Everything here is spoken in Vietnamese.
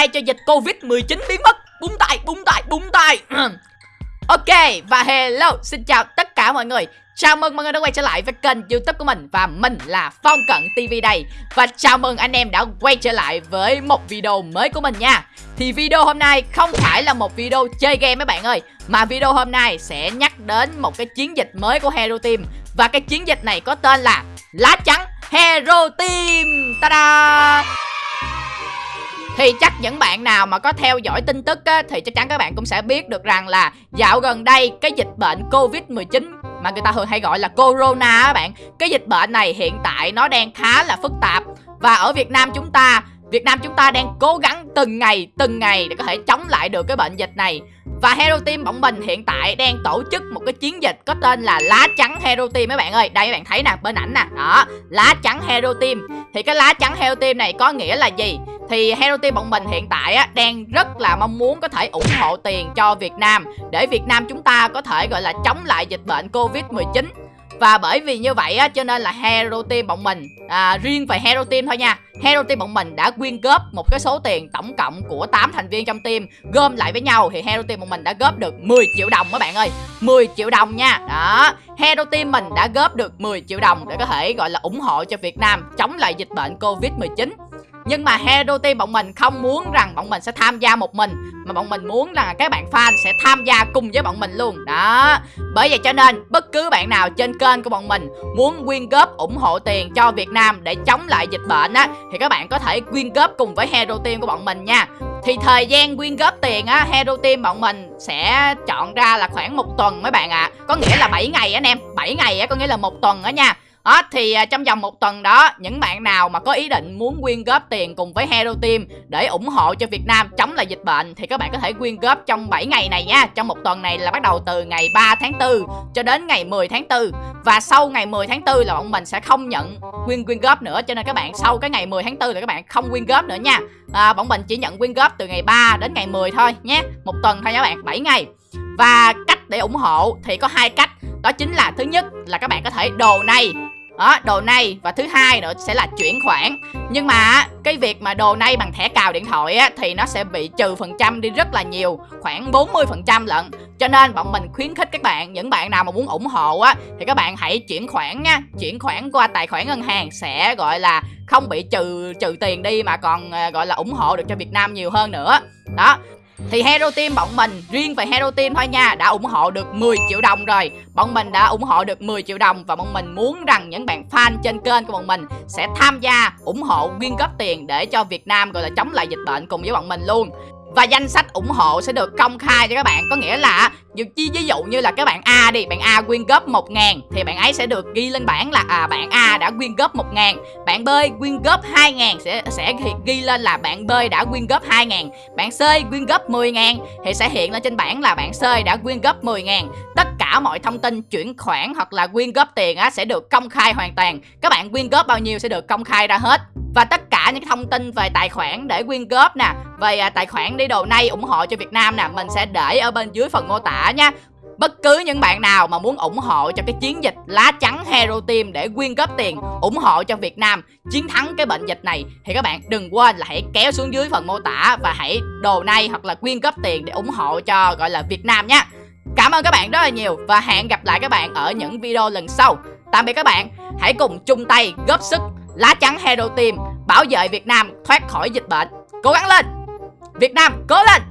tay cho dịch Covid-19 biến mất. Búng tay, búng tay, búng tay. Ok, và hello, xin chào tất cả mọi người. Chào mừng mọi người đã quay trở lại với kênh youtube của mình Và mình là Phong Cận TV đây. Và chào mừng anh em đã quay trở lại với một video mới của mình nha. Thì video hôm nay không phải là một video chơi game mấy bạn ơi Mà video hôm nay sẽ nhắc đến một cái chiến dịch mới của Hero Team. Và cái chiến dịch này có tên là Lá Trắng Hero Team. Ta-da! Thì chắc những bạn nào mà có theo dõi tin tức á, thì chắc chắn các bạn cũng sẽ biết được rằng là dạo gần đây cái dịch bệnh Covid-19 mà người ta thường hay gọi là Corona các bạn Cái dịch bệnh này hiện tại nó đang khá là phức tạp. Và ở Việt Nam chúng ta Việt Nam chúng ta đang cố gắng từng ngày từng ngày để có thể chống lại được cái bệnh dịch này. Và Hero Team bọn mình hiện tại đang tổ chức một cái chiến dịch có tên là lá trắng Hero Team mấy bạn ơi. Đây các bạn thấy nè bên ảnh nè. Đó lá trắng Hero Team. Thì cái lá trắng Hero Team này có nghĩa là gì? Thì Hero Team bọn mình hiện tại á, đang rất là mong muốn có thể ủng hộ tiền cho Việt Nam để Việt Nam chúng ta có thể gọi là chống lại dịch bệnh Covid-19 và bởi vì như vậy á cho nên là Hero Team bọn mình à, riêng về Hero Team thôi nha. Hero Team bọn mình đã quyên góp một cái số tiền tổng cộng của 8 thành viên trong team gom lại với nhau thì Hero Team bọn mình đã góp được 10 triệu đồng các bạn ơi 10 triệu đồng nha. Đó Hero Team mình đã góp được 10 triệu đồng để có thể gọi là ủng hộ cho Việt Nam chống lại dịch bệnh Covid-19 nhưng mà Hero Team bọn mình không muốn rằng bọn mình sẽ tham gia một mình, Mà bọn mình muốn rằng các bạn fan sẽ tham gia cùng với bọn mình luôn. Đó. Bởi vậy cho nên, bất cứ bạn nào trên kênh của bọn mình Muốn quyên góp ủng hộ tiền cho Việt Nam để chống lại dịch bệnh á, Thì các bạn có thể quyên góp cùng với Hero Team của bọn mình nha. Thì thời gian quyên góp tiền á Hero Team bọn mình sẽ chọn ra là khoảng một tuần mấy bạn ạ. À. Có nghĩa là 7 ngày anh em. 7 ngày á, có nghĩa là một tuần á nha đó thì à, trong vòng một tuần đó những bạn nào mà có ý định muốn quyên góp tiền cùng với Hero Team để ủng hộ cho Việt Nam chống lại dịch bệnh thì các bạn có thể quyên góp trong 7 ngày này nha. Trong một tuần này là bắt đầu từ ngày 3 tháng 4 cho đến ngày 10 tháng 4 và sau ngày 10 tháng 4 là bọn mình sẽ không nhận quyên quyên góp nữa. Cho nên các bạn sau cái ngày 10 tháng 4 là các bạn không quyên góp nữa nha. À, bọn mình chỉ nhận quyên góp từ ngày 3 đến ngày 10 thôi nhé. Một tuần thôi nha các bạn 7 ngày. Và cách để ủng hộ thì có hai cách. Đó chính là thứ nhất là các bạn có thể đồ này đó, đồ này và thứ hai nữa sẽ là chuyển khoản. Nhưng mà cái việc mà đồ này bằng thẻ cào điện thoại á, thì nó sẽ bị trừ phần trăm đi rất là nhiều, khoảng 40 phần trăm lận. Cho nên bọn mình khuyến khích các bạn, những bạn nào mà muốn ủng hộ á, thì các bạn hãy chuyển khoản nha. Chuyển khoản qua tài khoản ngân hàng sẽ gọi là không bị trừ trừ tiền đi mà còn à, gọi là ủng hộ được cho Việt Nam nhiều hơn nữa. Đó thì Hero Team bọn mình riêng về Hero Team thôi nha, đã ủng hộ được 10 triệu đồng rồi. Bọn mình đã ủng hộ được 10 triệu đồng và bọn mình muốn rằng những bạn fan trên kênh của bọn mình sẽ tham gia ủng hộ quyên góp tiền để cho Việt Nam gọi là chống lại dịch bệnh cùng với bọn mình luôn. Và danh sách ủng hộ sẽ được công khai cho các bạn. Có nghĩa là ví dụ như là các bạn A đi bạn A quyên góp 1 ngàn thì bạn ấy sẽ được ghi lên bảng là à bạn A đã quyên góp 1 ngàn bạn B quyên góp 2 ngàn sẽ sẽ ghi lên là bạn B đã quyên góp 2 ngàn bạn C quyên góp 10 ngàn thì sẽ hiện lên trên bảng là bạn C đã quyên góp 10 ngàn. Tất cả mọi thông tin chuyển khoản hoặc là quyên góp tiền á, sẽ được công khai hoàn toàn. Các bạn quyên góp bao nhiêu sẽ được công khai ra hết. Và tất cả những thông tin về tài khoản để quyên góp nè về à, tài khoản đi đồ nay ủng hộ cho Việt Nam nè mình sẽ để ở bên dưới phần mô tả nha Bất cứ những bạn nào mà muốn ủng hộ cho cái chiến dịch lá trắng Hero Team để quyên góp tiền ủng hộ cho Việt Nam chiến thắng cái bệnh dịch này thì các bạn đừng quên là hãy kéo xuống dưới phần mô tả và hãy đồ nay hoặc là quyên góp tiền để ủng hộ cho gọi là Việt Nam nhé. Cảm ơn các bạn rất là nhiều và hẹn gặp lại các bạn ở những video lần sau. Tạm biệt các bạn, hãy cùng chung tay góp sức lá trắng Hero Team bảo vệ Việt Nam thoát khỏi dịch bệnh. Cố gắng lên! Việt Nam cố lên!